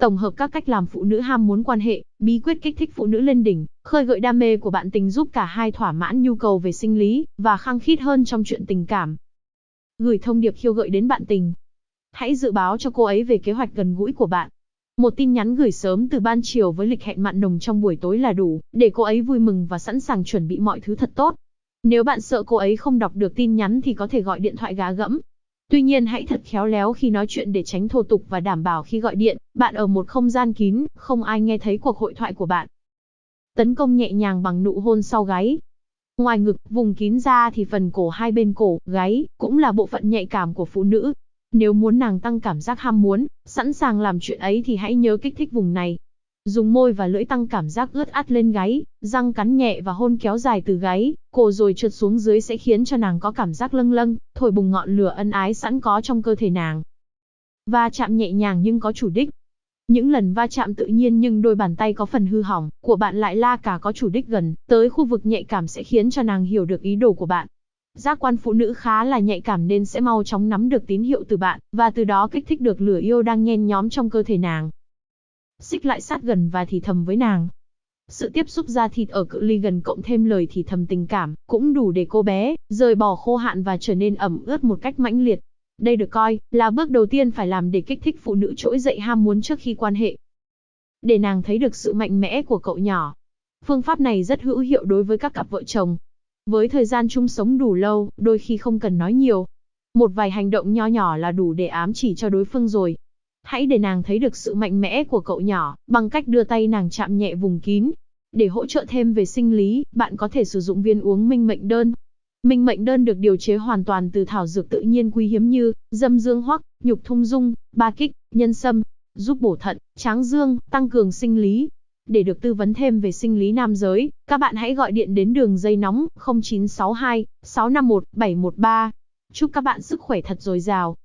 Tổng hợp các cách làm phụ nữ ham muốn quan hệ, bí quyết kích thích phụ nữ lên đỉnh, khơi gợi đam mê của bạn tình giúp cả hai thỏa mãn nhu cầu về sinh lý và khăng khít hơn trong chuyện tình cảm. Gửi thông điệp khiêu gợi đến bạn tình. Hãy dự báo cho cô ấy về kế hoạch gần gũi của bạn. Một tin nhắn gửi sớm từ ban chiều với lịch hẹn mặn nồng trong buổi tối là đủ, để cô ấy vui mừng và sẵn sàng chuẩn bị mọi thứ thật tốt. Nếu bạn sợ cô ấy không đọc được tin nhắn thì có thể gọi điện thoại gá gẫm. Tuy nhiên hãy thật khéo léo khi nói chuyện để tránh thô tục và đảm bảo khi gọi điện, bạn ở một không gian kín, không ai nghe thấy cuộc hội thoại của bạn. Tấn công nhẹ nhàng bằng nụ hôn sau gáy. Ngoài ngực, vùng kín ra thì phần cổ hai bên cổ, gáy, cũng là bộ phận nhạy cảm của phụ nữ. Nếu muốn nàng tăng cảm giác ham muốn, sẵn sàng làm chuyện ấy thì hãy nhớ kích thích vùng này. Dùng môi và lưỡi tăng cảm giác ướt át lên gáy, răng cắn nhẹ và hôn kéo dài từ gáy, cổ rồi trượt xuống dưới sẽ khiến cho nàng có cảm giác lâng lâng, thổi bùng ngọn lửa ân ái sẵn có trong cơ thể nàng. Va chạm nhẹ nhàng nhưng có chủ đích. Những lần va chạm tự nhiên nhưng đôi bàn tay có phần hư hỏng, của bạn lại la cả có chủ đích gần, tới khu vực nhạy cảm sẽ khiến cho nàng hiểu được ý đồ của bạn. Giác quan phụ nữ khá là nhạy cảm nên sẽ mau chóng nắm được tín hiệu từ bạn, và từ đó kích thích được lửa yêu đang nhen nhóm trong cơ thể nàng xích lại sát gần và thì thầm với nàng. Sự tiếp xúc da thịt ở cự ly gần cộng thêm lời thì thầm tình cảm, cũng đủ để cô bé, rời bỏ khô hạn và trở nên ẩm ướt một cách mãnh liệt. Đây được coi, là bước đầu tiên phải làm để kích thích phụ nữ trỗi dậy ham muốn trước khi quan hệ. Để nàng thấy được sự mạnh mẽ của cậu nhỏ. Phương pháp này rất hữu hiệu đối với các cặp vợ chồng. Với thời gian chung sống đủ lâu, đôi khi không cần nói nhiều. Một vài hành động nho nhỏ là đủ để ám chỉ cho đối phương rồi. Hãy để nàng thấy được sự mạnh mẽ của cậu nhỏ, bằng cách đưa tay nàng chạm nhẹ vùng kín. Để hỗ trợ thêm về sinh lý, bạn có thể sử dụng viên uống minh mệnh đơn. Minh mệnh đơn được điều chế hoàn toàn từ thảo dược tự nhiên quý hiếm như dâm dương hoắc, nhục thung dung, ba kích, nhân sâm, giúp bổ thận, tráng dương, tăng cường sinh lý. Để được tư vấn thêm về sinh lý nam giới, các bạn hãy gọi điện đến đường dây nóng 0962 651 713. Chúc các bạn sức khỏe thật dồi dào.